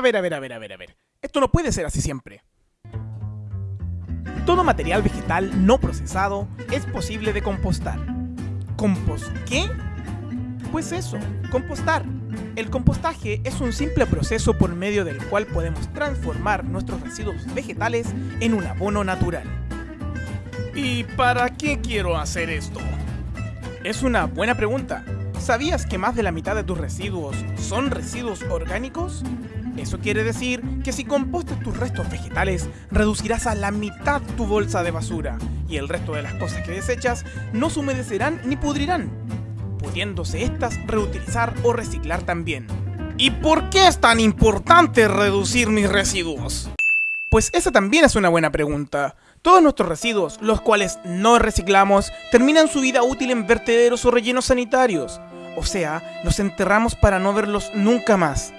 ver, a ver, a ver, a ver, a ver. Esto no puede ser así siempre. Todo material vegetal no procesado es posible de compostar. ¿Compost qué? Pues eso, compostar. El compostaje es un simple proceso por medio del cual podemos transformar nuestros residuos vegetales en un abono natural. ¿Y para qué quiero hacer esto? Es una buena pregunta. ¿Sabías que más de la mitad de tus residuos son residuos orgánicos? Eso quiere decir que si compostas tus restos vegetales, reducirás a la mitad tu bolsa de basura y el resto de las cosas que desechas no se humedecerán ni pudrirán, pudiéndose estas reutilizar o reciclar también. ¿Y por qué es tan importante reducir mis residuos? Pues esa también es una buena pregunta. Todos nuestros residuos, los cuales no reciclamos, terminan su vida útil en vertederos o rellenos sanitarios. O sea, los enterramos para no verlos nunca más.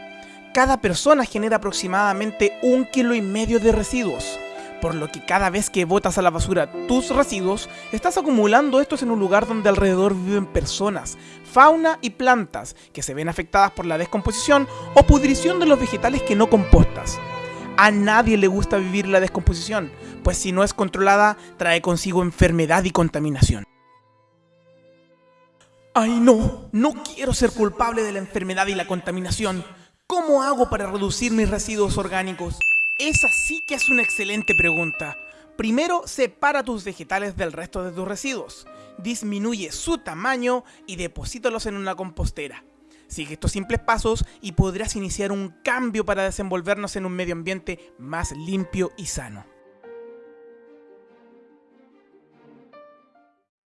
Cada persona genera aproximadamente un kilo y medio de residuos, por lo que cada vez que botas a la basura tus residuos, estás acumulando estos en un lugar donde alrededor viven personas, fauna y plantas que se ven afectadas por la descomposición o pudrición de los vegetales que no compostas. A nadie le gusta vivir la descomposición, pues si no es controlada trae consigo enfermedad y contaminación. Ay no, no quiero ser culpable de la enfermedad y la contaminación. ¿Cómo hago para reducir mis residuos orgánicos? Esa sí que es una excelente pregunta. Primero, separa tus vegetales del resto de tus residuos. Disminuye su tamaño y deposítalos en una compostera. Sigue estos simples pasos y podrás iniciar un cambio para desenvolvernos en un medio ambiente más limpio y sano.